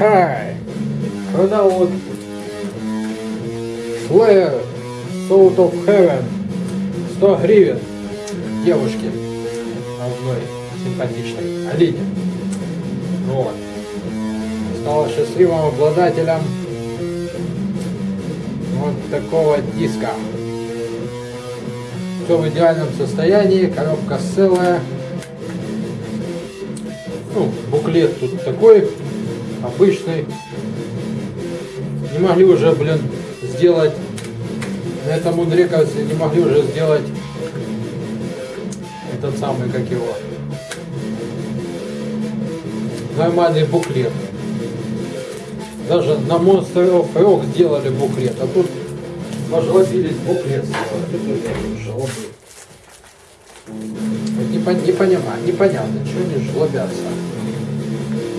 Hi! Продал Slayer Soul of Heaven 100 гривен девушке одной симпатичной Алине. Вот. Стала счастливым обладателем вот такого диска. Все в идеальном состоянии, коробка целая. Ну, буклет тут такой, обычный. Не могли уже, блин, сделать, на этом мудре, кажется, не могли уже сделать этот самый, как его, нормальный буклет. Даже на Monster of Rock сделали буклет, а тут пожлобились буклет не, не понимаю, непонятно, чего они жлобятся.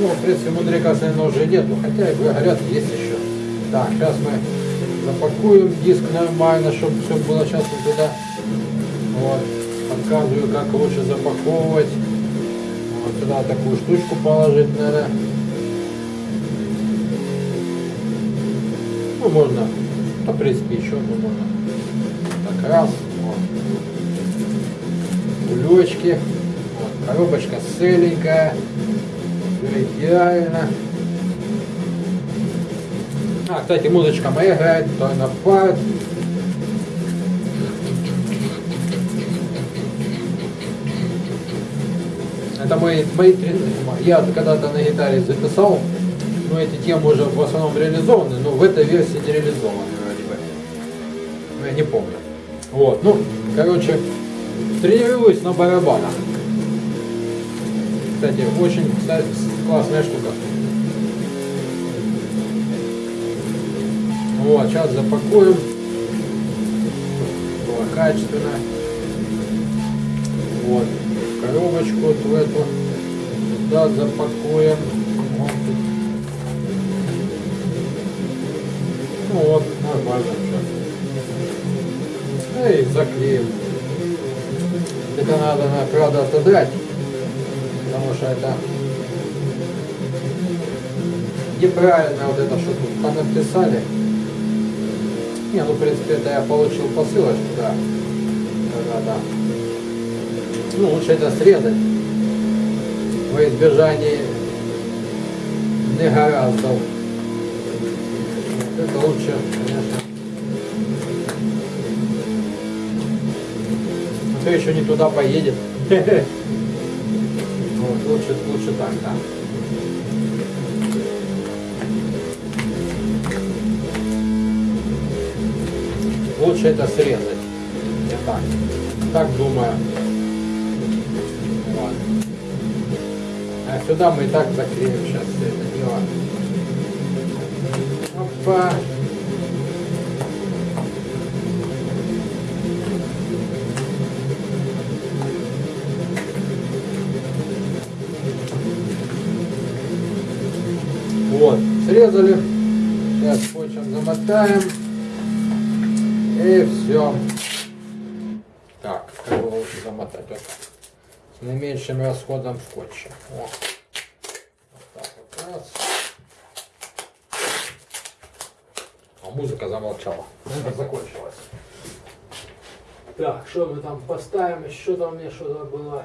Ну, в принципе, мудрика ножи нету, хотя, говорят, есть еще. Так, сейчас мы запакуем диск нормально, чтобы все было сейчас вот туда. Вот, показываю, как лучше запаковывать. Вот сюда такую штучку положить надо. Ну, можно, в принципе, еще ну, можно. Так, раз, вот. Кулечки. Вот, коробочка целенькая. Идеально. А, кстати, музычка моя играет, то на парт. Это мои, мои я когда-то на гитаре записал, но эти темы уже в основном реализованы, но в этой версии не реализованы вроде бы. Ну, я не помню. Вот, ну, короче, тренируюсь на барабанах. Кстати, очень классная штука. Вот, сейчас запакуем. Было качественно. Вот, коробочку вот в эту. Сюда запакуем. Вот. Ну вот, нормально все. И заклеим. Это надо, правда, отодрать, потому что это неправильно вот это, что тут написали. Не, ну, в принципе, это я получил посылочку, да. Да, да. Ну, лучше это срезать. Во избежание негораздов. Это лучше, конечно. А то еще не туда поедет. Вот, лучше, лучше так, да. лучше это срезать. Я так, так думаю. Вот. А сюда мы и так заклеим сейчас это дело. Опа. Вот, срезали. Сейчас скотчем замотаем. И все. Так, как его лучше замотать? Вот. С наименьшим расходом скотча. О. Вот так вот раз. А музыка замолчала. Это закончилось. Так, что мы там поставим? Еще там мне что-то было.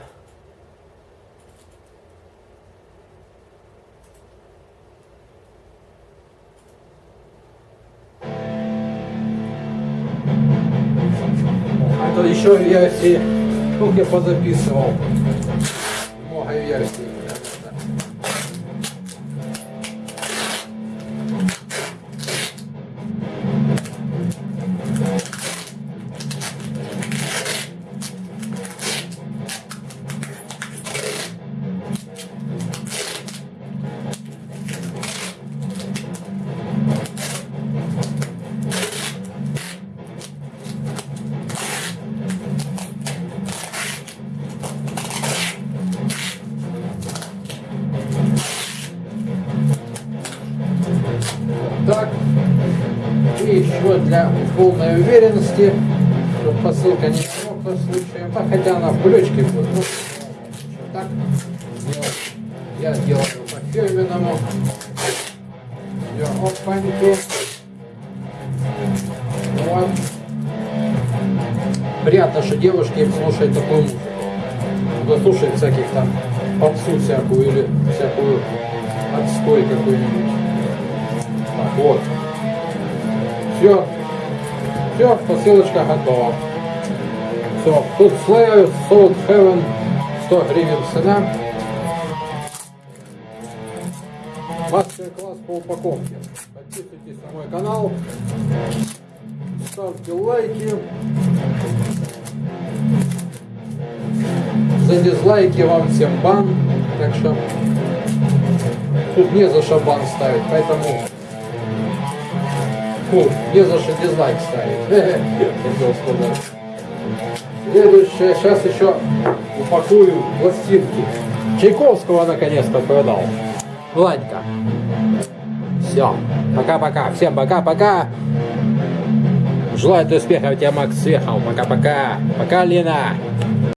Еще версии. Ну, я позаписывал. И еще для полной уверенности, чтобы посылка не промокла случаем, а хотя она в кулечке будет. Ну, так делать. Я делаю по фирменному. Опаньки. Вот. Приятно, что девушки слушают такую музыку. Кто всяких там попсу всякую или всякую отстой какой-нибудь. Так, вот. Все. Все, посылочка готова. Все, тут Slayer, Salt Heaven, 100 гривен цена. Мастер-класс по упаковке. Подписывайтесь на мой канал. Ставьте лайки. За дизлайки вам всем бан. Так что тут не за что бан ставить, поэтому Фу, не за что дизлайк ставить. Следующее, сейчас еще упакую пластинки. Чайковского наконец-то продал. Владька. Все. Пока-пока. Всем пока-пока. Желаю успехов, тебе Макс Свехов. Пока-пока. Пока, Лена.